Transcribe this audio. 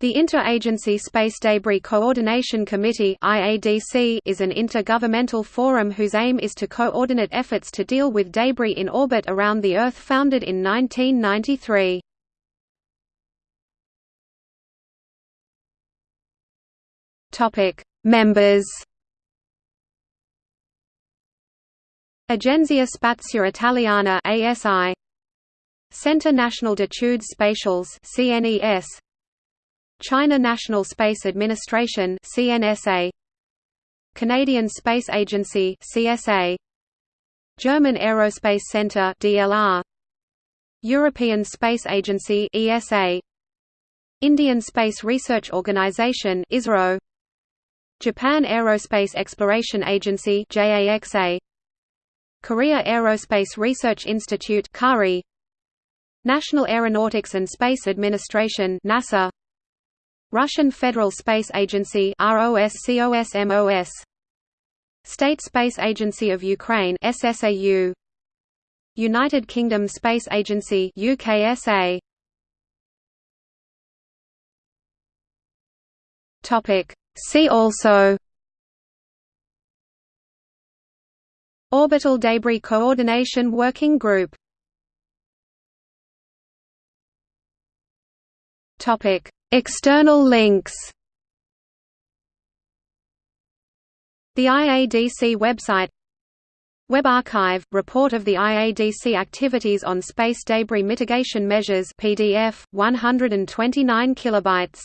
The Interagency Space Debris Coordination Committee is an intergovernmental forum whose aim is to coordinate efforts to deal with debris in orbit around the Earth founded in 1993. Members. Agenzia Spazio Italiana ASI Centre National d'études spatiales CNES China National Space Administration CNSA Canadian Space Agency CSA German Aerospace Centre DLR European Space Agency ESA Indian Space Research Organisation ISRO Japan Aerospace Exploration Agency JAXA Korea Aerospace Research Institute KARI. National Aeronautics and Space Administration NASA Russian Federal Space Agency ROSCOSMOS State Space Agency of Ukraine SSAU United Kingdom Space Agency UKSA Topic. See also. Orbital Debris Coordination Working Group. Topic External links. The IADC website. Web Archive – Report of the IADC activities on space debris mitigation measures PDF, 129 kilobytes